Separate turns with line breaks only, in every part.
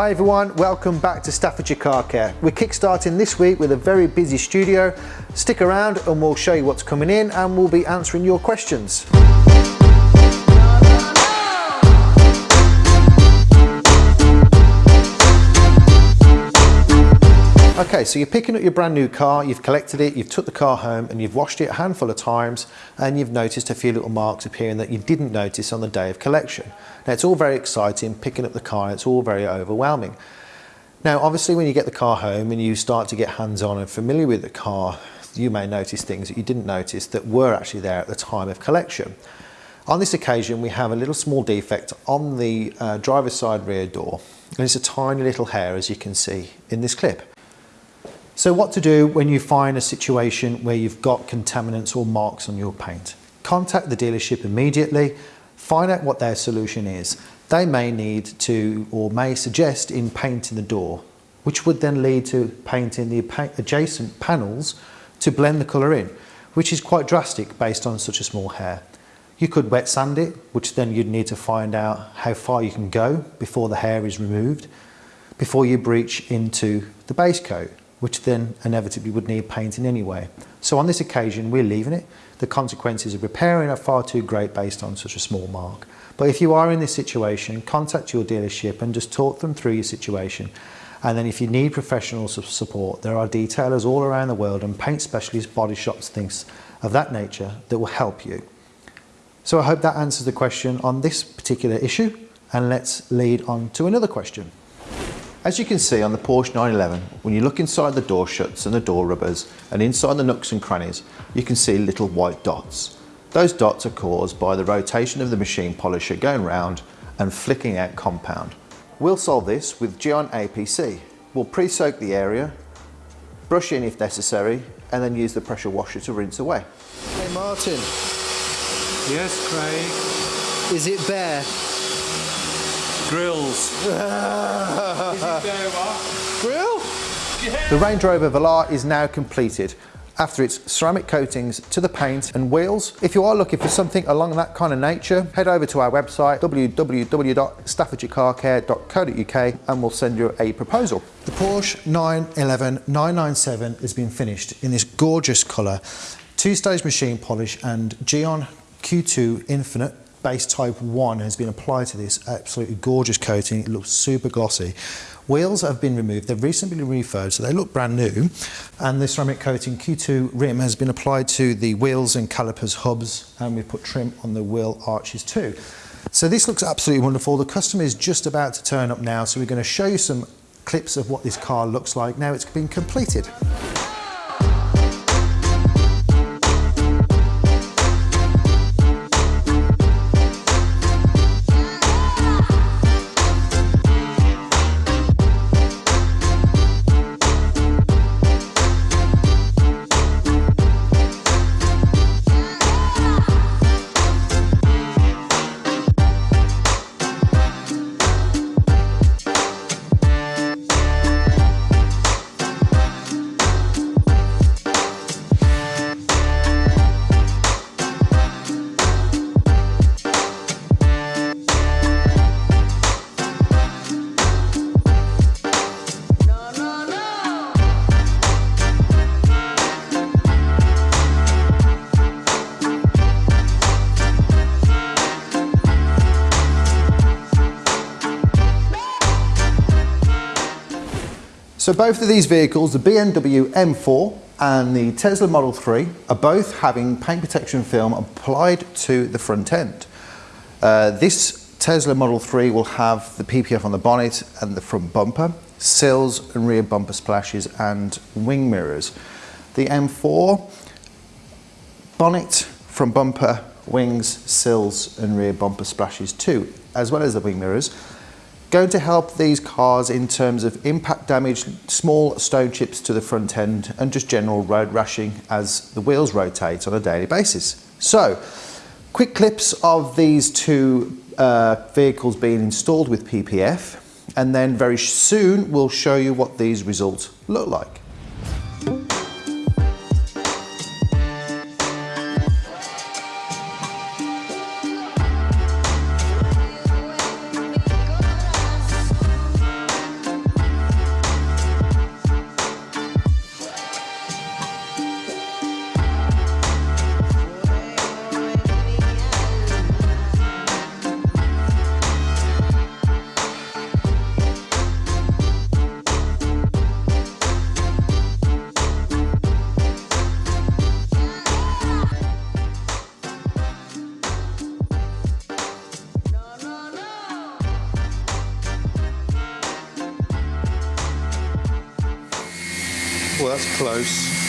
Hi everyone, welcome back to Staffordshire Car Care. We're kickstarting this week with a very busy studio. Stick around and we'll show you what's coming in and we'll be answering your questions. Okay, so you're picking up your brand new car, you've collected it, you've took the car home and you've washed it a handful of times and you've noticed a few little marks appearing that you didn't notice on the day of collection. Now it's all very exciting, picking up the car, it's all very overwhelming. Now obviously when you get the car home and you start to get hands-on and familiar with the car, you may notice things that you didn't notice that were actually there at the time of collection. On this occasion we have a little small defect on the uh, driver's side rear door and it's a tiny little hair as you can see in this clip. So what to do when you find a situation where you've got contaminants or marks on your paint? Contact the dealership immediately, find out what their solution is. They may need to or may suggest in painting the door, which would then lead to painting the adjacent panels to blend the colour in, which is quite drastic based on such a small hair. You could wet sand it, which then you'd need to find out how far you can go before the hair is removed, before you breach into the base coat which then inevitably would need painting anyway. So on this occasion, we're leaving it. The consequences of repairing are far too great based on such a small mark. But if you are in this situation, contact your dealership and just talk them through your situation. And then if you need professional support, there are detailers all around the world and paint specialists, body shops, things of that nature that will help you. So I hope that answers the question on this particular issue and let's lead on to another question. As you can see on the Porsche 911, when you look inside the door shuts and the door rubbers and inside the nooks and crannies, you can see little white dots. Those dots are caused by the rotation of the machine polisher going round and flicking out compound. We'll solve this with Gyeon APC. We'll pre-soak the area, brush in if necessary, and then use the pressure washer to rinse away.
Hey Martin.
Yes, Craig.
Is it bare?
Grills.
Grill?
The Range Rover Velar is now completed after its ceramic coatings to the paint and wheels. If you are looking for something along that kind of nature, head over to our website www.staffordshirecarcare.co.uk and we'll send you a proposal. The Porsche 911 997 has been finished in this gorgeous colour, two-stage machine polish and Gyeon Q2 Infinite base type 1 has been applied to this absolutely gorgeous coating. It looks super glossy. Wheels have been removed. They've recently been refurbed, so they look brand new. And the ceramic coating Q2 rim has been applied to the wheels and calipers hubs, and we've put trim on the wheel arches too. So this looks absolutely wonderful. The customer is just about to turn up now, so we're going to show you some clips of what this car looks like now it's been completed. So both of these vehicles, the BMW M4 and the Tesla Model 3, are both having paint protection film applied to the front end. Uh, this Tesla Model 3 will have the PPF on the bonnet and the front bumper, sills and rear bumper splashes and wing mirrors. The M4, bonnet, front bumper, wings, sills and rear bumper splashes too, as well as the wing mirrors going to help these cars in terms of impact damage, small stone chips to the front end and just general road rashing as the wheels rotate on a daily basis. So, quick clips of these two uh, vehicles being installed with PPF and then very soon we'll show you what these results look like.
Well, that's close.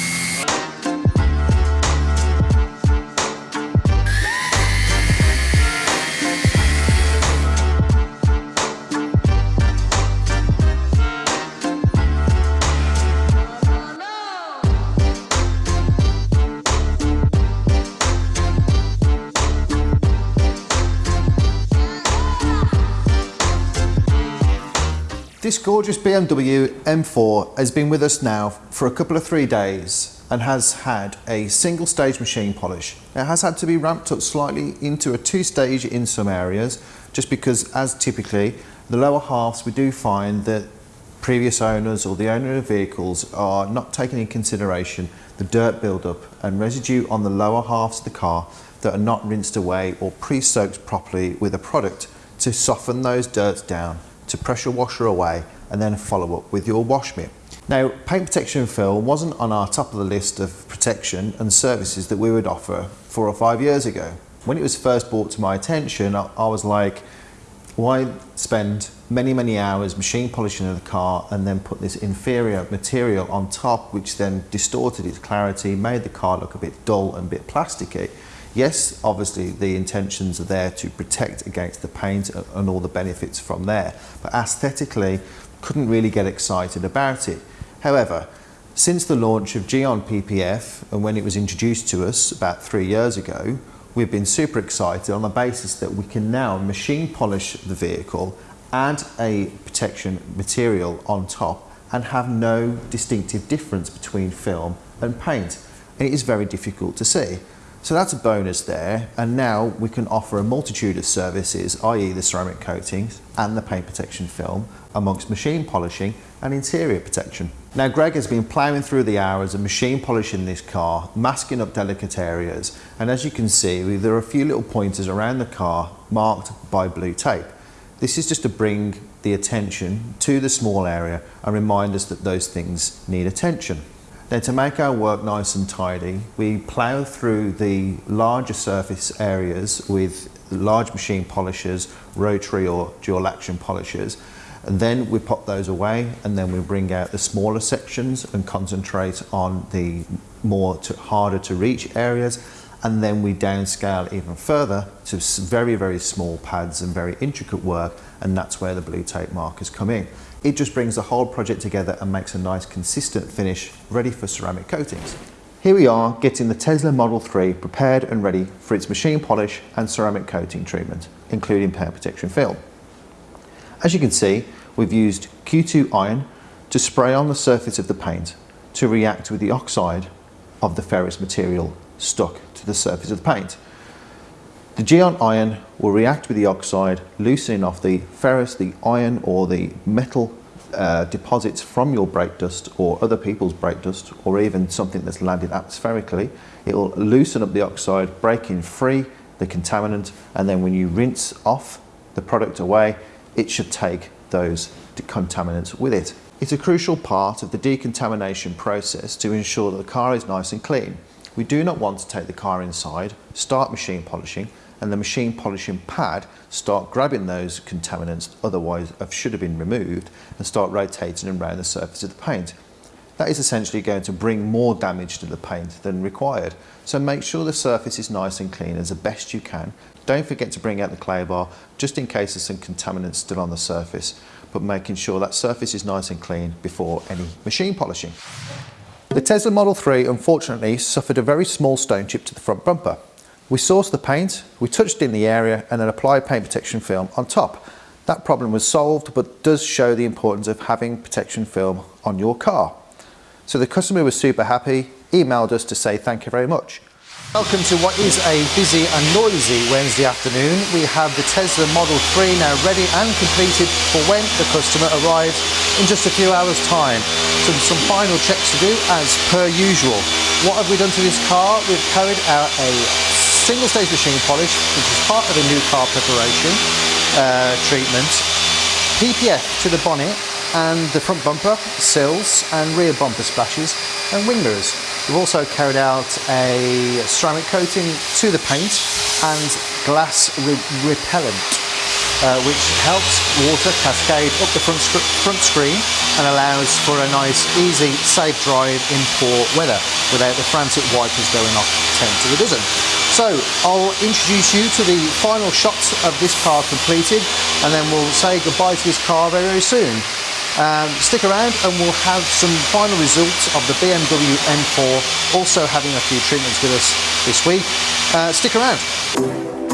This gorgeous BMW M4 has been with us now for a couple of three days and has had a single stage machine polish. It has had to be ramped up slightly into a two stage in some areas just because as typically the lower halves we do find that previous owners or the owner of vehicles are not taking in consideration the dirt buildup and residue on the lower halves of the car that are not rinsed away or pre-soaked properly with a product to soften those dirts down to pressure washer away and then follow up with your wash mitt. Now, paint protection film wasn't on our top of the list of protection and services that we would offer four or five years ago. When it was first brought to my attention, I, I was like, why spend many, many hours machine polishing of the car and then put this inferior material on top, which then distorted its clarity, made the car look a bit dull and a bit plasticky. Yes, obviously the intentions are there to protect against the paint and all the benefits from there, but aesthetically couldn't really get excited about it. However, since the launch of Gyeon PPF and when it was introduced to us about three years ago, we've been super excited on the basis that we can now machine polish the vehicle, add a protection material on top and have no distinctive difference between film and paint. And it is very difficult to see. So that's a bonus there and now we can offer a multitude of services, i.e. the ceramic coatings and the paint protection film amongst machine polishing and interior protection. Now Greg has been ploughing through the hours of machine polishing this car, masking up delicate areas and as you can see there are a few little pointers around the car marked by blue tape. This is just to bring the attention to the small area and remind us that those things need attention. Now to make our work nice and tidy, we plough through the larger surface areas with large machine polishers, rotary or dual action polishers, and then we pop those away and then we bring out the smaller sections and concentrate on the more to, harder to reach areas and then we downscale even further to very very small pads and very intricate work and that's where the blue tape markers come in. It just brings the whole project together and makes a nice consistent finish ready for ceramic coatings. Here we are getting the Tesla Model 3 prepared and ready for its machine polish and ceramic coating treatment, including paint protection film. As you can see, we've used Q2 iron to spray on the surface of the paint to react with the oxide of the ferrous material stuck to the surface of the paint. The Gyeon iron will react with the oxide, loosening off the ferrous, the iron or the metal uh, deposits from your brake dust or other people's brake dust or even something that's landed atmospherically. It will loosen up the oxide, breaking free the contaminant and then when you rinse off the product away, it should take those contaminants with it. It's a crucial part of the decontamination process to ensure that the car is nice and clean. We do not want to take the car inside, start machine polishing, and the machine polishing pad start grabbing those contaminants otherwise should have been removed and start rotating around the surface of the paint. That is essentially going to bring more damage to the paint than required. So make sure the surface is nice and clean as the best you can. Don't forget to bring out the clay bar just in case there's some contaminants still on the surface, but making sure that surface is nice and clean before any machine polishing. The Tesla Model 3 unfortunately suffered a very small stone chip to the front bumper. We sourced the paint, we touched in the area and then applied paint protection film on top. That problem was solved but does show the importance of having protection film on your car. So the customer was super happy, emailed us to say thank you very much. Welcome to what is a busy and noisy Wednesday afternoon. We have the Tesla Model 3 now ready and completed for when the customer arrives in just a few hours time. Some, some final checks to do as per usual. What have we done to this car? We've carried out a single stage machine polish which is part of a new car preparation uh, treatment. PPF to the bonnet and the front bumper, sills and rear bumper splashes and wing mirrors. We've also carried out a ceramic coating to the paint and glass re repellent. uh, which helps water cascade up the front, front screen and allows for a nice, easy, safe drive in poor weather without the frantic wipers going off 10 to the dozen. So I'll introduce you to the final shots of this car completed and then we'll say goodbye to this car very, very soon. Um, stick around and we'll have some final results of the BMW M4 also having a few treatments with us this week. Uh, stick around.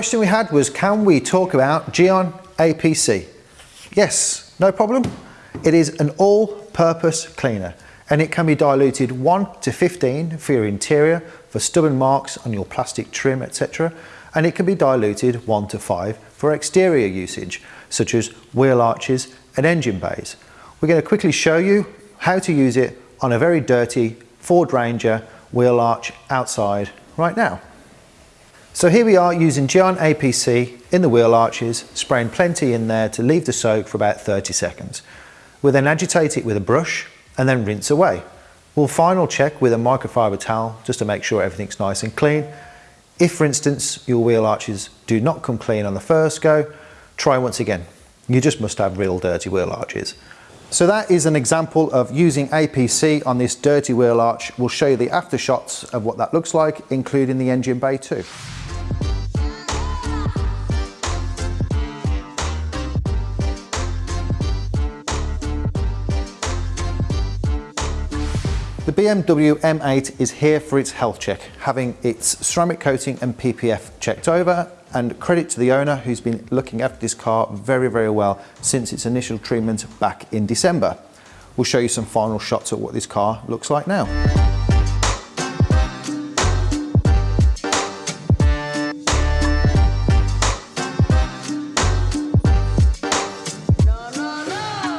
Question we had was can we talk about Gyeon APC? Yes, no problem. It is an all-purpose cleaner and it can be diluted 1 to 15 for your interior, for stubborn marks on your plastic trim, etc. And it can be diluted 1 to 5 for exterior usage, such as wheel arches and engine bays. We're going to quickly show you how to use it on a very dirty Ford Ranger wheel arch outside right now. So here we are using Gyeon APC in the wheel arches, spraying plenty in there to leave the soak for about 30 seconds. We'll then agitate it with a brush and then rinse away. We'll final check with a microfiber towel just to make sure everything's nice and clean. If for instance your wheel arches do not come clean on the first go, try once again. You just must have real dirty wheel arches. So that is an example of using APC on this dirty wheel arch. We'll show you the after shots of what that looks like, including the engine bay too. The BMW M8 is here for its health check, having its ceramic coating and PPF checked over and credit to the owner who's been looking after this car very, very well since its initial treatment back in December. We'll show you some final shots of what this car looks like now.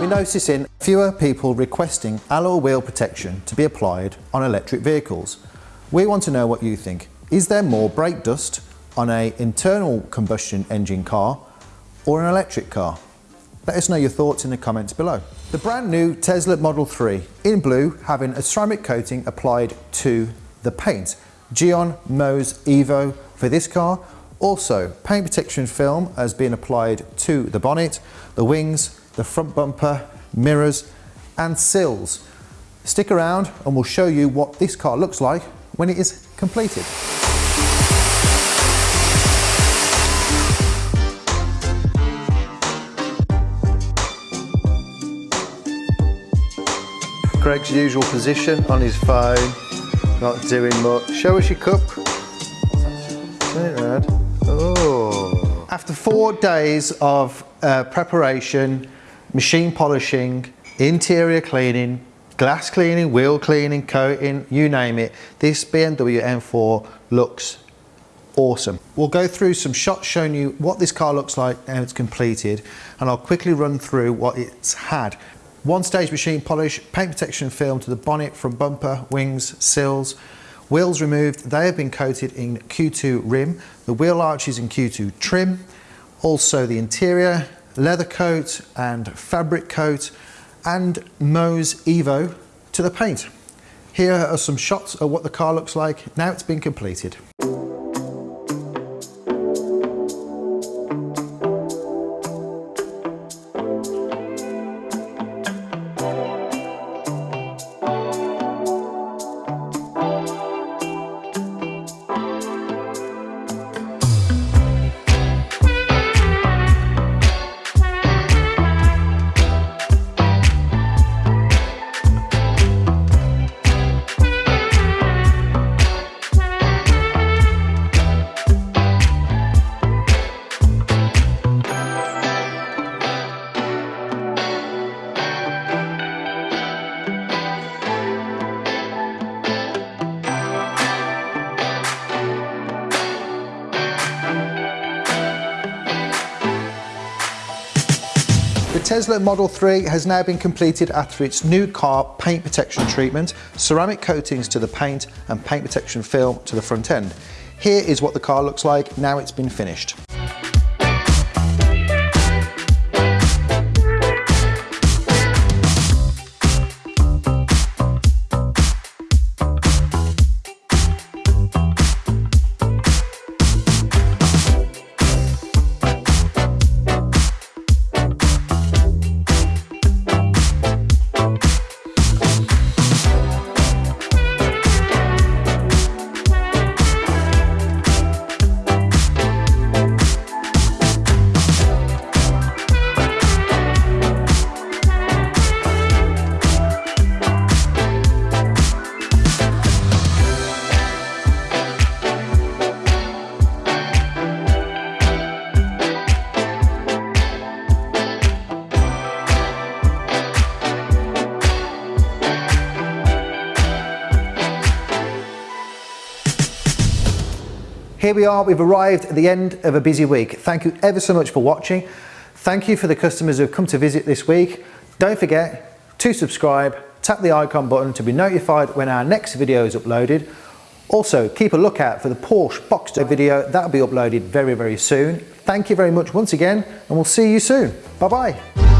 We're noticing fewer people requesting alloy wheel protection to be applied on electric vehicles. We want to know what you think. Is there more brake dust on a internal combustion engine car or an electric car? Let us know your thoughts in the comments below. The brand new Tesla Model 3 in blue having a ceramic coating applied to the paint. Gyeon Mohs Evo for this car. Also, paint protection film has been applied to the bonnet, the wings, the front bumper, mirrors and sills. Stick around and we'll show you what this car looks like when it is completed. Greg's usual position on his phone, not doing much. Show us your cup. Turn it around. Oh. After four days of uh, preparation, machine polishing, interior cleaning, glass cleaning, wheel cleaning, coating, you name it. This BMW M4 looks awesome. We'll go through some shots showing you what this car looks like now it's completed and I'll quickly run through what it's had. One stage machine polish, paint protection film to the bonnet from bumper, wings, sills, wheels removed, they have been coated in Q2 rim, the wheel arches in Q2 trim, also the interior, leather coat and fabric coat and Mohs Evo to the paint. Here are some shots of what the car looks like now it's been completed. Tesla Model 3 has now been completed after its new car paint protection treatment, ceramic coatings to the paint and paint protection film to the front end. Here is what the car looks like now it's been finished. Here we are, we've arrived at the end of a busy week. Thank you ever so much for watching. Thank you for the customers who have come to visit this week. Don't forget to subscribe, tap the icon button to be notified when our next video is uploaded. Also, keep a lookout for the Porsche Boxster video, that'll be uploaded very, very soon. Thank you very much once again, and we'll see you soon. Bye-bye.